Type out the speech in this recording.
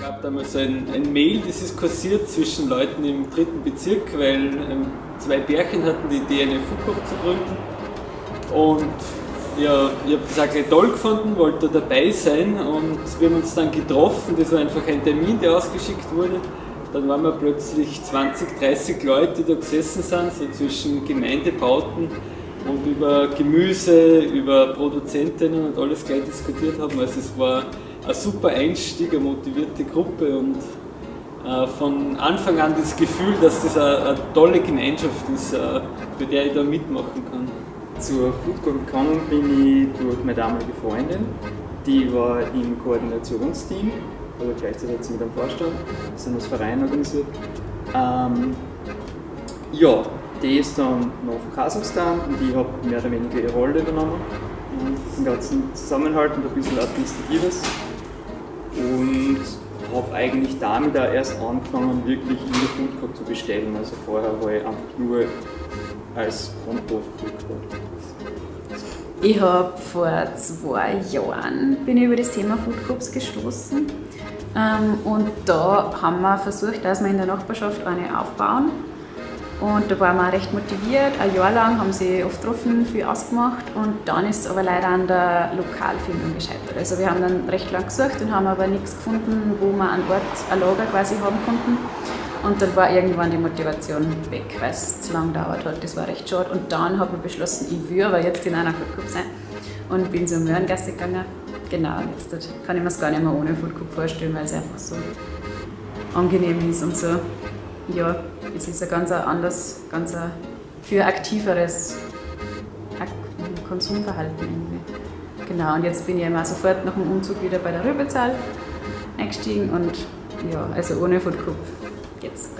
gab damals ein, ein Mail, das ist kursiert zwischen Leuten im dritten Bezirk, weil ähm, zwei Bärchen hatten die Idee, eine Foodcourt zu gründen. Und ja, ich habe das auch gleich toll gefunden, wollte dabei sein und wir haben uns dann getroffen. Das war einfach ein Termin, der ausgeschickt wurde. Dann waren wir plötzlich 20, 30 Leute, die da gesessen sind, so zwischen Gemeindebauten und über Gemüse, über Produzentinnen und alles gleich diskutiert haben. Also es war ein super Einstieg, eine motivierte Gruppe und äh, von Anfang an das Gefühl, dass das eine, tolle Gemeinschaft ist, äh, bei der ich da mitmachen kann. Zur Foodcorp gekommen bin ich durch meine damalige Freundin. Die war im Koordinationsteam, also gleichzeitig mit einem Vorstand, das sind das Verein organisiert. Ähm, ja, die ist dann nach Kasachstan und ich habe mehr oder weniger ihre Rolle übernommen. Den ganzen Zusammenhalt und ein bisschen Administratives. Und habe eigentlich damit auch erst angefangen, wirklich in der Foodcorp zu bestellen. Also vorher war ich einfach nur als Konto. Ich habe vor zwei Jahren bin ich über das Thema Food Groups gestoßen ähm, und da haben wir versucht, dass wir in der Nachbarschaft eine aufbauen und da waren wir recht motiviert. Ein Jahr lang haben sie oft getroffen, viel ausgemacht und dann ist es aber leider an der Lokalfindung gescheitert. Also wir haben dann recht lang gesucht und haben aber nichts gefunden, wo wir an Ort ein Lager quasi haben konnten. Und dann war irgendwann die Motivation weg, weil es zu lange dauert hat. Das war recht schade. Und dann habe ich beschlossen, ich will aber jetzt in einer Food Group sein. Und bin zur Möhrengasse gegangen. Genau, jetzt kann ich mir es gar nicht mehr ohne Food Group vorstellen, weil es einfach so angenehm ist und so. Ja, es ist ein ganz anders, ganz ein viel aktiveres Konsumverhalten irgendwie. Genau, und jetzt bin ich immer sofort nach dem Umzug wieder bei der Rübezahl eingestiegen und ja, also ohne Food Group jetzt